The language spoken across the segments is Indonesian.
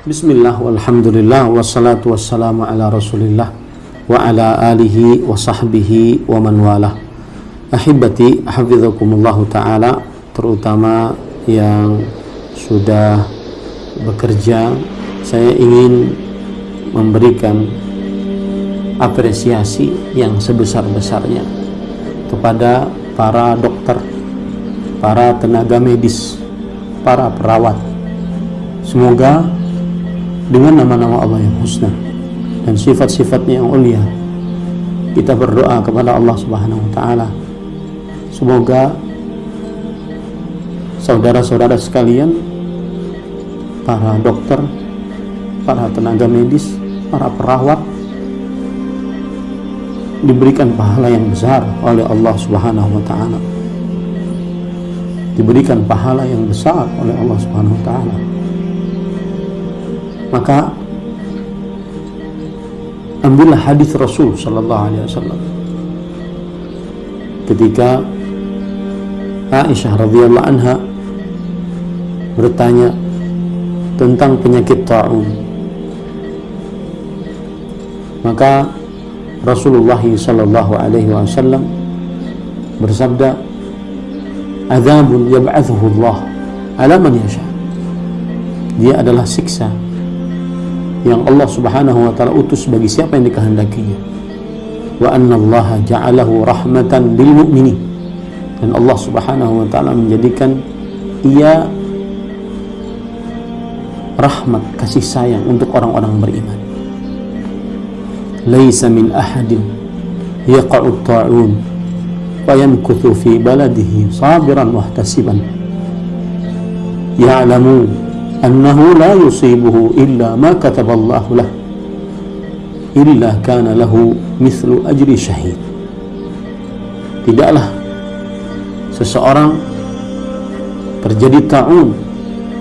Bismillah walhamdulillah wassalatu wassalamu ala rasulillah wa ala alihi wa sahbihi wa man walah. Ahibati hafizakumullahu ta'ala terutama yang sudah bekerja saya ingin memberikan apresiasi yang sebesar-besarnya kepada para dokter para tenaga medis para perawat. Semoga dengan nama-nama Allah yang husna dan sifat-sifatnya yang ulia kita berdoa kepada Allah subhanahu wa ta'ala. Semoga saudara-saudara sekalian para dokter para tenaga medis para perawat diberikan pahala yang besar oleh Allah subhanahu wa ta'ala. Diberikan pahala yang besar oleh Allah subhanahu wa ta'ala maka ambillah hadis Rasul sallallahu alaihi wasallam. Ketika Aisyah radhiyallahu anha bertanya tentang penyakit taun maka Rasulullah sallallahu alaihi wasallam bersabda azabun yab'athuhu Allah ala man yasha. Dia adalah siksa yang Allah Subhanahu wa taala utus bagi siapa yang dikehendakinya. Wa anna Allah ja'alahu rahmatan lil mu'minin. Dan Allah Subhanahu wa taala menjadikan ia rahmat kasih sayang untuk orang-orang beriman. Laisa min ahadin yaqa'u ta'un wa yankuthu fi baladihi sabiran muhtasiban ya'lamu annahu la yusibuhu illa ma kataballahu lah illa kana lahu mithlu ajri syahid tidaklah seseorang terjadi ta'un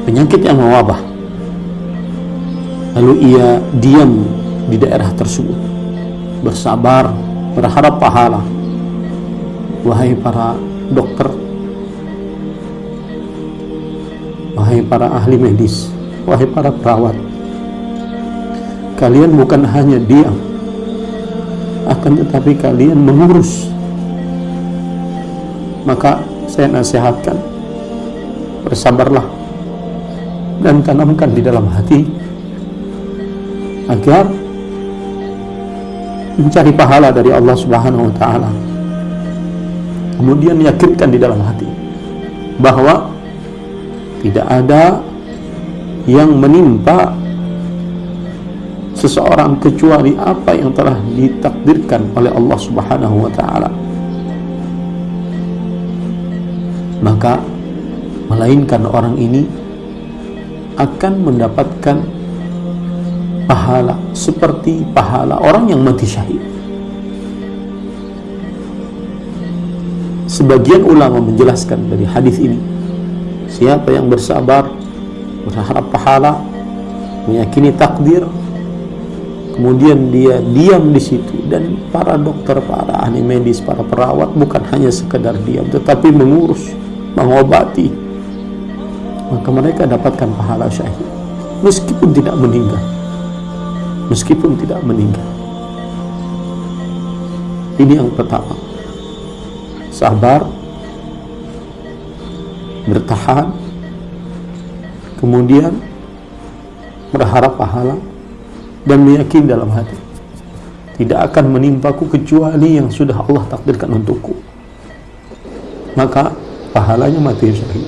penyakit yang mewabah lalu ia diam di daerah tersebut bersabar berharap pahala. Wahai para dokter wahai para ahli medis, wahai para perawat, kalian bukan hanya diam, akan tetapi kalian mengurus. Maka saya nasihatkan, bersabarlah dan tanamkan di dalam hati agar mencari pahala dari Allah Subhanahu wa taala. Kemudian yakinkan di dalam hati bahwa tidak ada yang menimpa seseorang kecuali apa yang telah ditakdirkan oleh Allah Subhanahu wa taala. Maka melainkan orang ini akan mendapatkan pahala seperti pahala orang yang mati syahid. Sebagian ulama menjelaskan dari hadis ini Siapa yang bersabar, berharap pahala, meyakini takdir, kemudian dia diam di situ. Dan para dokter, para ahli medis, para perawat bukan hanya sekedar diam, tetapi mengurus, mengobati, maka mereka dapatkan pahala syahid. Meskipun tidak meninggal, meskipun tidak meninggal. Ini yang pertama, sabar bertahan kemudian berharap pahala dan meyakini dalam hati. Tidak akan menimpaku kecuali yang sudah Allah takdirkan untukku. Maka pahalanya mati syahid.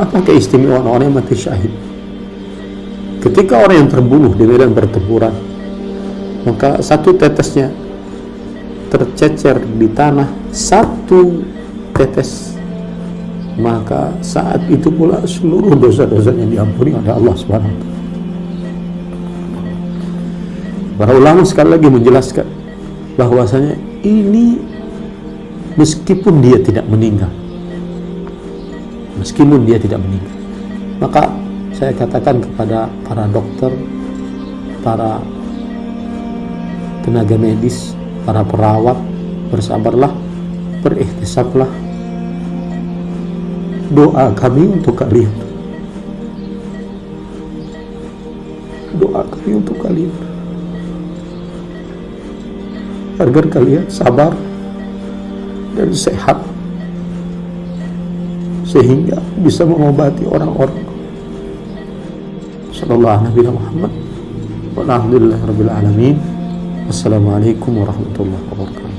Apa keistimewaan orang yang mati syahid? Ketika orang yang terbunuh di medan pertempuran maka satu tetesnya tercecer di tanah satu tetes maka saat itu pula seluruh dosa-dosanya diampuni oleh Allah wa Para ulama sekali lagi menjelaskan bahwasanya ini meskipun dia tidak meninggal meskipun dia tidak meninggal maka saya katakan kepada para dokter para tenaga medis para perawat bersabarlah berikhtisablah doa kami untuk kalian. Doa kami untuk kalian. Agar kalian sabar dan sehat. Sehingga bisa mengobati orang-orang. Nabi Muhammad Assalamualaikum warahmatullahi wabarakatuh